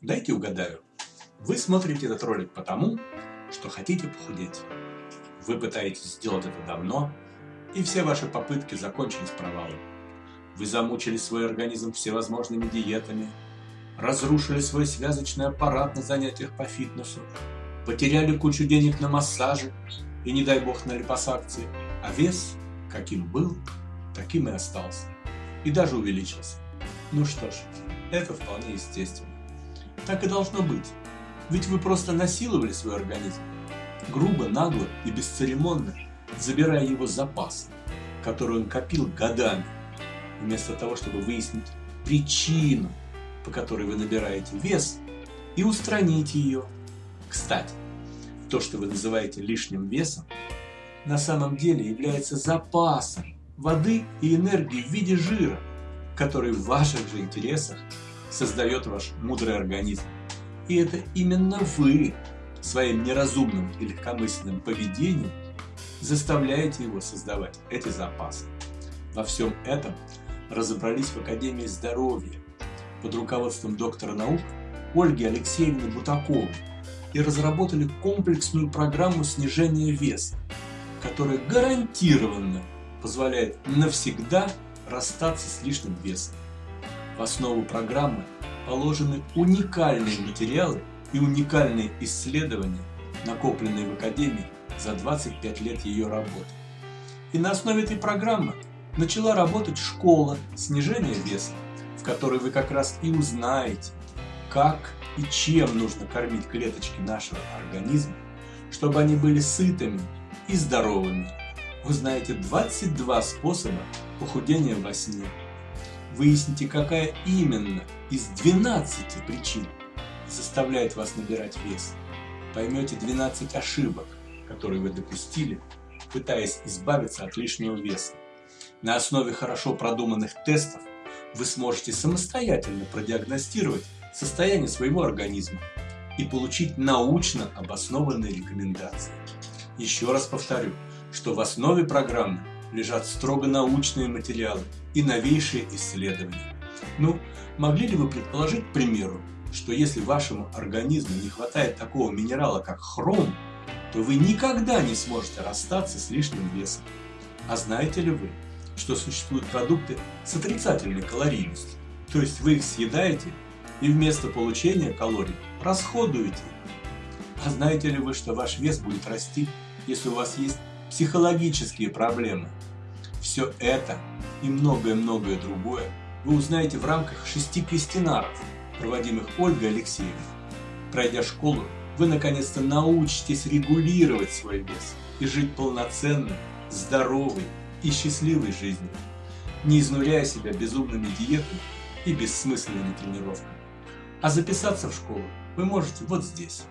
Дайте угадаю. Вы смотрите этот ролик потому, что хотите похудеть. Вы пытаетесь сделать это давно, и все ваши попытки закончились провалом. Вы замучили свой организм всевозможными диетами, разрушили свой связочный аппарат на занятиях по фитнесу, потеряли кучу денег на массажи и, не дай бог, на липосакции, а вес, каким был, таким и остался, и даже увеличился. Ну что ж, это вполне естественно. Так и должно быть, ведь вы просто насиловали свой организм, грубо, нагло и бесцеремонно забирая его запас, который он копил годами, вместо того, чтобы выяснить причину, по которой вы набираете вес, и устранить ее. Кстати, то, что вы называете лишним весом, на самом деле является запасом воды и энергии в виде жира, который в ваших же интересах создает ваш мудрый организм. И это именно вы своим неразумным и легкомысленным поведением заставляете его создавать эти запасы. Во всем этом разобрались в Академии здоровья под руководством доктора наук Ольги Алексеевны Бутаковой и разработали комплексную программу снижения веса, которая гарантированно позволяет навсегда расстаться с лишним весом. В основу программы положены уникальные материалы и уникальные исследования, накопленные в Академии за 25 лет ее работы. И на основе этой программы начала работать школа снижения веса, в которой вы как раз и узнаете, как и чем нужно кормить клеточки нашего организма, чтобы они были сытыми и здоровыми. Вы знаете 22 способа похудения во сне. Выясните, какая именно из 12 причин заставляет вас набирать вес. Поймете 12 ошибок, которые вы допустили, пытаясь избавиться от лишнего веса. На основе хорошо продуманных тестов вы сможете самостоятельно продиагностировать состояние своего организма и получить научно обоснованные рекомендации. Еще раз повторю, что в основе программы лежат строго научные материалы и новейшие исследования. Ну, могли ли вы предположить, к примеру, что если вашему организму не хватает такого минерала, как хром, то вы никогда не сможете расстаться с лишним весом. А знаете ли вы, что существуют продукты с отрицательной калорийностью? То есть вы их съедаете и вместо получения калорий расходуете. А знаете ли вы, что ваш вес будет расти, если у вас есть психологические проблемы? Все это и многое-многое другое вы узнаете в рамках шести квестинаров, проводимых Ольгой Алексеевной. Пройдя школу, вы наконец-то научитесь регулировать свой вес и жить полноценной, здоровой и счастливой жизнью, не изнуряя себя безумными диетами и бессмысленными тренировками. А записаться в школу вы можете вот здесь.